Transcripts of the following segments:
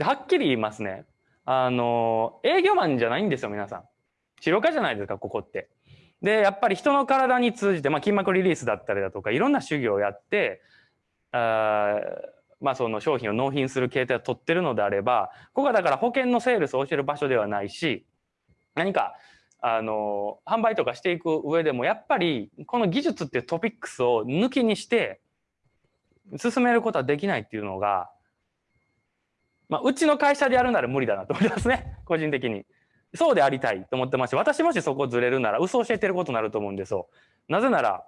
はっきり言いますね。あの、営業マンじゃないんですよ、皆さん。治療家じゃないですか、ここって。で、やっぱり人の体に通じて、まあ、筋膜リリースだったりだとか、いろんな修行をやって、あまあ、その商品を納品する形態を取ってるのであれば、ここはだから保険のセールスを教える場所ではないし、何か、あの、販売とかしていく上でも、やっぱり、この技術っていうトピックスを抜きにして、進めることはできないっていうのが、まあ、うちの会社でやるなら無理だなと思いますね。個人的に。そうでありたいと思ってますし、私もしそこずれるなら嘘を教えてることになると思うんですよ。なぜなら、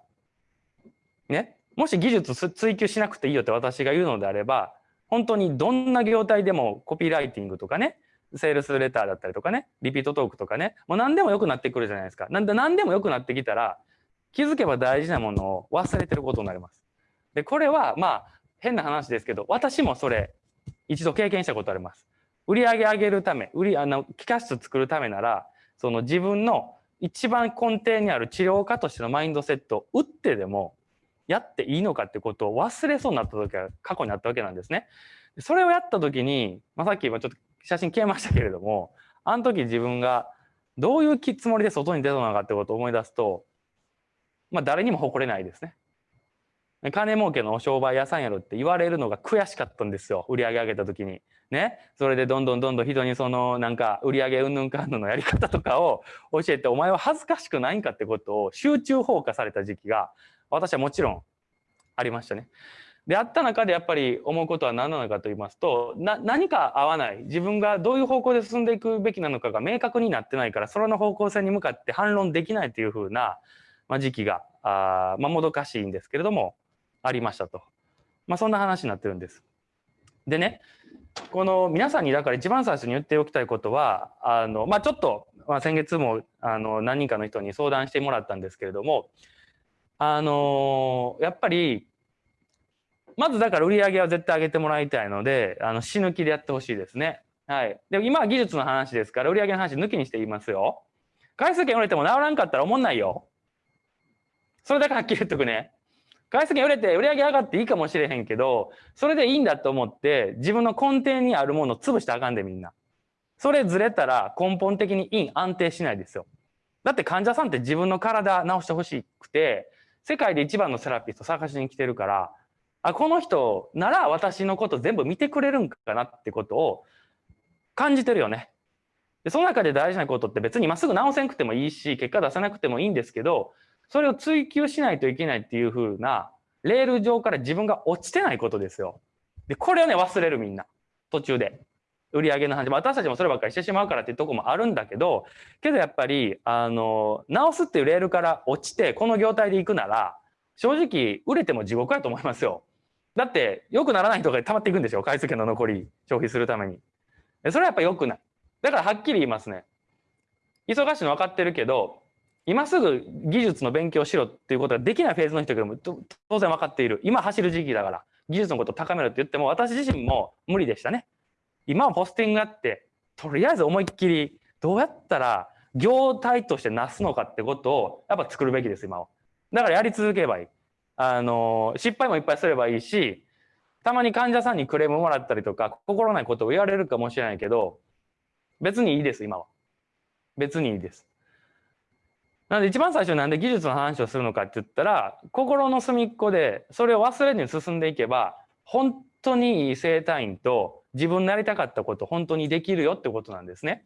ね、もし技術追求しなくていいよって私が言うのであれば、本当にどんな業態でもコピーライティングとかね、セールスレターだったりとかね、リピートトークとかね、もう何でも良くなってくるじゃないですか。なんで何でも良くなってきたら、気づけば大事なものを忘れてることになります。で、これはまあ変な話ですけど、私もそれ一度経験したことあります。売上上げるため、売り、あの、機械室作るためなら、その自分の一番根底にある治療家としてのマインドセットを打ってでもやっていいのかってことを忘れそうになった時は過去にあったわけなんですね。それをやった時に、まあ、さっき今ちょっと写真消えましたけれども、あの時自分がどういうつもりで外に出たのかってことを思い出すと、まあ誰にも誇れないですね。金儲けの商売屋さんやろって言われるのが悔しかったんですよ。売り上げ上げた時に。ね。それでどんどんどんどん人にそのなんか売り上げうんぬんかんぬんのやり方とかを教えて、お前は恥ずかしくないんかってことを集中放火された時期が私はもちろんありましたね。であった中でやっぱり思うことは何なのかと言いますと何か合わない自分がどういう方向で進んでいくべきなのかが明確になってないからそれの方向性に向かって反論できないというふうな、まあ、時期があ、まあ、もどかしいんですけれどもありましたと。まあ、そんな話になってるんです。でね、この皆さんにだから一番最初に言っておきたいことは、あの、まあ、ちょっと、まあ、先月もあの何人かの人に相談してもらったんですけれども、あのやっぱり、まずだから売り上げは絶対上げてもらいたいので、あの死ぬ気でやってほしいですね。はい。で今は技術の話ですから、売り上げの話抜きにして言いますよ。回数券売れても治らんかったら思んないよ。それだけはっきり言っとくね。外出券売れて売り上げ上がっていいかもしれへんけど、それでいいんだと思って自分の根底にあるものを潰したらあかんでみんな。それずれたら根本的に陰安定しないですよ。だって患者さんって自分の体治してほしくて、世界で一番のセラピスト探しに来てるから、あ、この人なら私のこと全部見てくれるんかなってことを感じてるよね。でその中で大事なことって別にまっすぐ治せなくてもいいし、結果出さなくてもいいんですけど、それを追求しないといけないっていう風な、レール上から自分が落ちてないことですよ。で、これをね、忘れるみんな。途中で。売り上げの話。私たちもそればっかりしてしまうからっていうとこもあるんだけど、けどやっぱり、あの、直すっていうレールから落ちて、この業態で行くなら、正直、売れても地獄やと思いますよ。だって、良くならない人が溜まっていくんでしょ回数券の残り、消費するために。それはやっぱ良くない。だからはっきり言いますね。忙しいの分かってるけど、今すぐ技術の勉強しろっていうことができないフェーズの人でも当然分かっている。今走る時期だから、技術のことを高めろって言っても、私自身も無理でしたね。今はポスティングあって、とりあえず思いっきり、どうやったら業態としてなすのかってことを、やっぱ作るべきです、今は。だからやり続ければいい。あの、失敗もいっぱいすればいいし、たまに患者さんにクレームもらったりとか、心ないことを言われるかもしれないけど、別にいいです、今は。別にいいです。なので一番最初なんで技術の話をするのかって言ったら心の隅っこでそれを忘れずに進んでいけば本当にいい生体院と自分のやりたかったこと本当にできるよってことなんですね。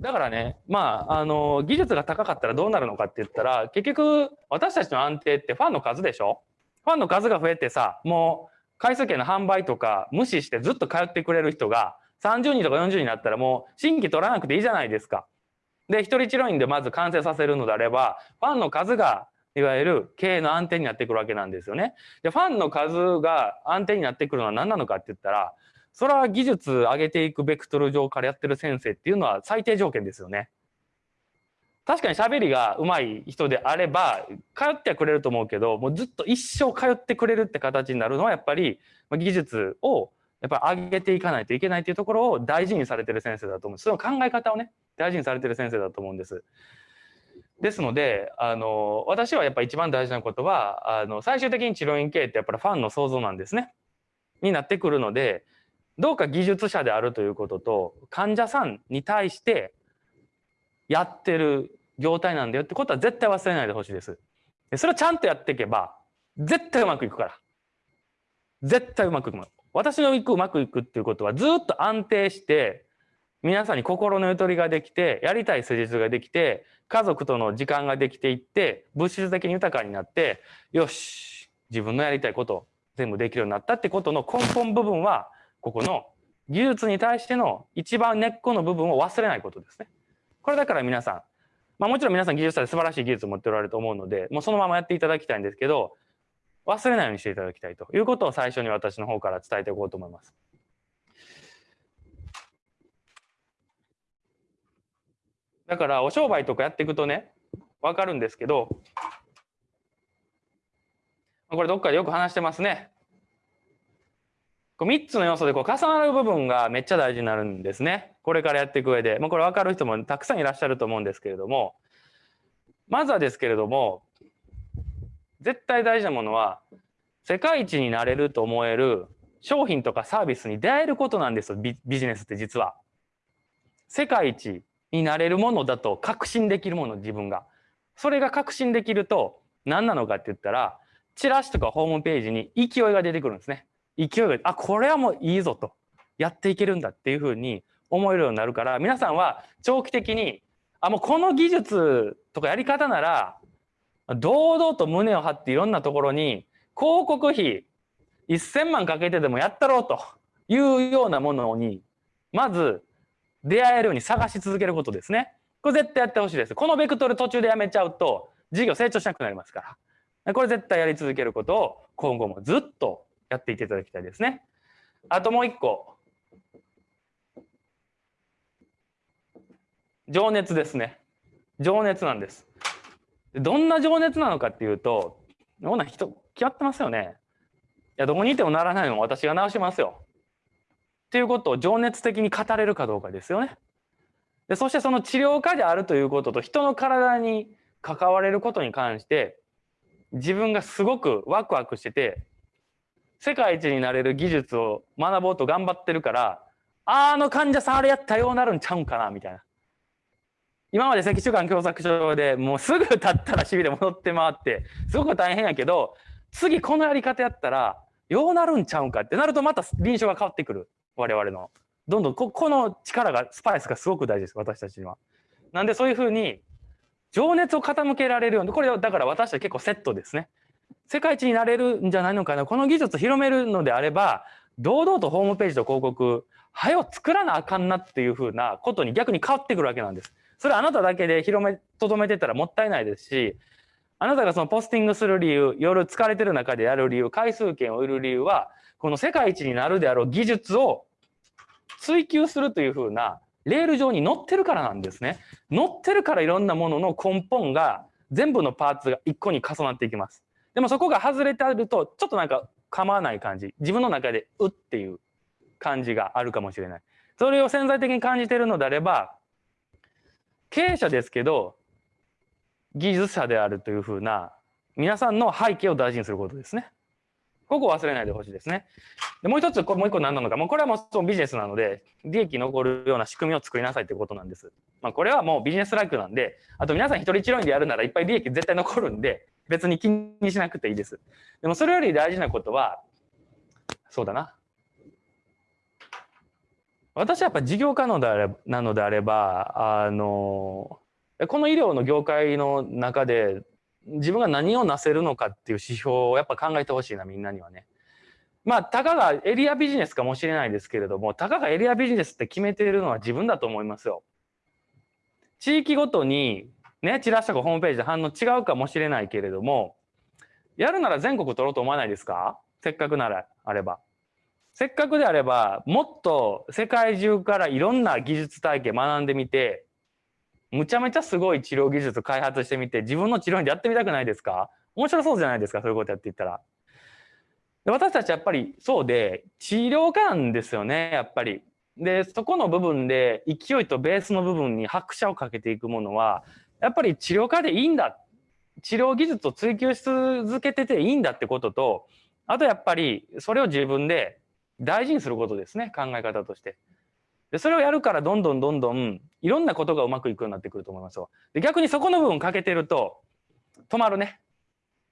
だからねまああの技術が高かったらどうなるのかって言ったら結局私たちの安定ってファンの数でしょ？ファンの数が増えてさもう回数券の販売とか無視してずっと通ってくれる人が30人とか40人になったらもう新規取らなくていいじゃないですか。で、一人治療院でまず完成させるのであれば、ファンの数がいわゆる経営の安定になってくるわけなんですよね。で、ファンの数が安定になってくるのは何なのかって言ったら、それは技術上げていくベクトル上からやってる先生っていうのは最低条件ですよね。確かに喋りが上手い人であれば、通ってはくれると思うけど、もうずっと一生通ってくれるって形になるのはやっぱり技術をやっぱり上げていかないといけないというところを大事にされてる先生だと思う。その考え方をね、大事にされてる先生だと思うんです。ですので、あの、私はやっぱ一番大事なことは、あの、最終的に治療院経営ってやっぱりファンの想像なんですね。になってくるので、どうか技術者であるということと患者さんに対してやってる業態なんだよってことは絶対忘れないでほしいです。それをちゃんとやっていけば絶対うまくいくから。絶対うまくいく。私のいくうまくいくっていうことはずっと安定して皆さんに心のゆとりができてやりたい施術ができて家族との時間ができていって物質的に豊かになってよし自分のやりたいこと全部できるようになったってことの根本部分はここの技術に対しての一番根っこの部分を忘れないことですね。これだから皆さん、まあ、もちろん皆さん技術者で素晴らしい技術を持っておられると思うのでもうそのままやっていただきたいんですけど忘れないようにしていただきたいということを最初に私の方から伝えていこうと思います。だからお商売とかやっていくとね分かるんですけどこれどっかでよく話してますね。3つの要素でこう重なる部分がめっちゃ大事になるんですね。これからやっていく上で。まあ、これ分かる人もたくさんいらっしゃると思うんですけれども、まずはですけれども、絶対大事なものは、世界一になれると思える商品とかサービスに出会えることなんですよ、ビジネスって実は。世界一になれるものだと確信できるもの、自分が。それが確信できると何なのかって言ったら、チラシとかホームページに勢いが出てくるんですね。勢いがあこれはもういいぞとやっていけるんだっていうふうに思えるようになるから皆さんは長期的にあもうこの技術とかやり方なら堂々と胸を張っていろんなところに広告費1000万かけてでもやったろうというようなものにまず出会えるように探し続けることですね。これ絶対やってほしいです。このベクトル途中でやめちゃうと事業成長しなくなりますから。これ絶対やり続けることを今後もずっとやっていっていただきたいですね。あともう一個。情熱ですね。情熱なんです。どんな情熱なのかっていうと、どんな人、決まってますよね。いや、どこにいてもならないのも私が直しますよ。っていうことを情熱的に語れるかどうかですよね。でそしてその治療家であるということと人の体に関われることに関して自分がすごくワクワクしてて世界一になれる技術を学ぼうと頑張ってるからあの患者さんあれやったようなるんちゃうんかなみたいな。今まで脊柱管狭窄症でもうすぐ経ったらしびれ戻って回ってすごく大変やけど次このやり方やったらようなるんちゃうんかってなるとまた臨床が変わってくる我々の。どんどんここの力がスパイスがすごく大事です私たちには。なんでそういうふうに情熱を傾けられるようにこれだから私たち結構セットですね。世界一になれるんじゃないのかなこの技術を広めるのであれば堂々とホームページと広告はよ作らなあかんなっていうふうなことに逆に変わってくるわけなんです。それあなただけで広めとどめてたらもったいないですしあなたがそのポスティングする理由夜疲れてる中でやる理由回数券を売る理由はこの世界一になるであろう技術を追求するというふうなレール上に乗ってるからなんですね。乗ってるからいろんなものの根本が全部のパーツが一個に重なっていきます。でもそこが外れてあるとちょっとなんか構わない感じ自分の中でうっていう感じがあるかもしれないそれを潜在的に感じているのであれば経営者ですけど技術者であるというふうな皆さんの背景を大事にすることですね。ここを忘れないでほしいですね。でもう一つ、もう一個何なのか、もうこれはもうそのビジネスなので、利益残るような仕組みを作りなさいということなんです。まあ、これはもうビジネスライクなんで、あと皆さん一人一人でやるならいっぱい利益絶対残るんで、別に気にしなくていいです。でもそれより大事なことは、そうだな。私はやっぱ事業可能であれなのであれば、あの、この医療の業界の中で自分が何をなせるのかっていう指標をやっぱ考えてほしいな、みんなにはね。まあ、たかがエリアビジネスかもしれないですけれども、たかがエリアビジネスって決めているのは自分だと思いますよ。地域ごとにね、チラシとかホームページで反応違うかもしれないけれども、やるなら全国取ろうと思わないですか？せっかくならあれば。せっかくであれば、もっと世界中からいろんな技術体系学んでみて、むちゃめちゃすごい治療技術開発してみて、自分の治療院でやってみたくないですか？面白そうじゃないですか、そういうことやっていったら。で私たちやっぱりそうで、治療家なんですよね、やっぱり。で、そこの部分で勢いとベースの部分に拍車をかけていくものは、やっぱり治療家でいいんだ治療技術を追求し続けてていいんだってこととあとやっぱりそれを自分で大事にすることですね考え方としてでそれをやるからどんどんどんどんいろんなことがうまくいくようになってくると思いますよ。で逆にそこの部分欠けてると止まるね。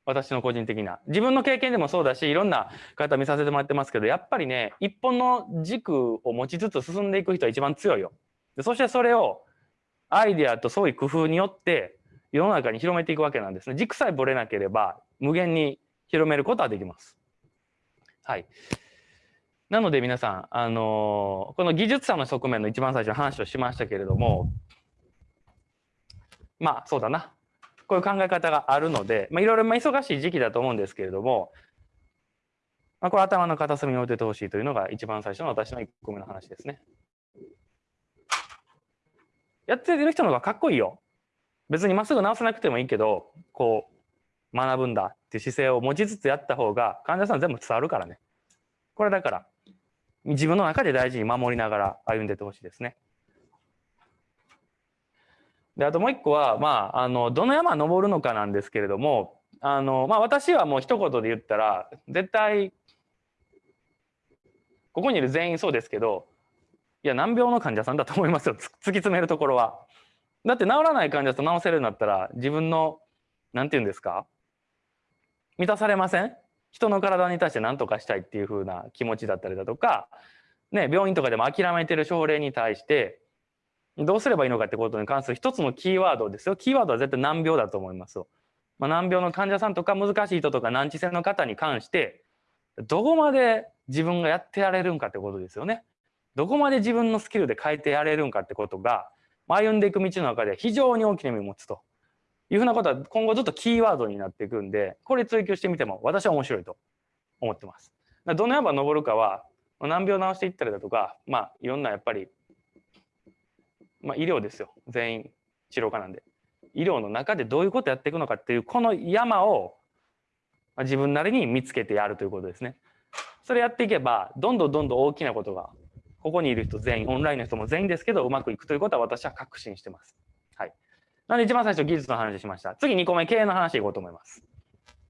私の個人的な。自分の経験でもそうだしいろんな方見させてもらってますけどやっぱりね一本の軸を持ちつつ進んでいく人は一番強いよ。でそしてそれをアイデアと創意工夫によって世の中に広めていくわけなんですね。軸さえぶれなければ無限に広めることはできます。はい。なので皆さん、あの、この技術者の側面の一番最初の話をしましたけれどもまあそうだなこういう考え方があるので、まあ、いろいろ忙しい時期だと思うんですけれども、まあ、これ頭の片隅に置いててほしいというのが一番最初の私の1個目の話ですね。やってる人の方がかっこいいよ。別にまっすぐ直さなくてもいいけど、こう、学ぶんだっていう姿勢を持ちつつやった方が患者さん全部伝わるからね。これだから、自分の中で大事に守りながら歩んでてほしいですね。であともう一個は、まあ、あのどの山登るのかなんですけれどもあの、まあ、私はもう一言で言ったら絶対ここにいる全員そうですけどいや難病の患者さんだと思いますよ突き詰めるところは。だって治らない患者さん治せるんだったら自分の何て言うんですか？満たされません？人の体に対して何とかしたいっていう風な気持ちだったりだとか、ね、病院とかでも諦めてる症例に対してどうすればいいのかってことに関する一つのキーワードですよ。キーワードは絶対難病だと思いますよ。まあ、難病の患者さんとか難しい人とか難治性の方に関してどこまで自分がやってやれるんかってことですよね。どこまで自分のスキルで変えてやれるんかってことが歩んでいく道の中で非常に大きな意味を持つというふうなことは今後ずっとキーワードになっていくんでこれ追求してみても私は面白いと思ってます。どの山登るかは難病治していったりだとかまあいろんなやっぱりまあ、医療ですよ。全員治療科なんで。医療の中でどういうことやっていくのかっていうこの山を自分なりに見つけてやるということですね。それやっていけばどんどんどんどん大きなことがここにいる人全員オンラインの人も全員ですけどうまくいくということは私は確信してます。なんで一番最初技術の話しました。次2個目経営の話いこうと思います。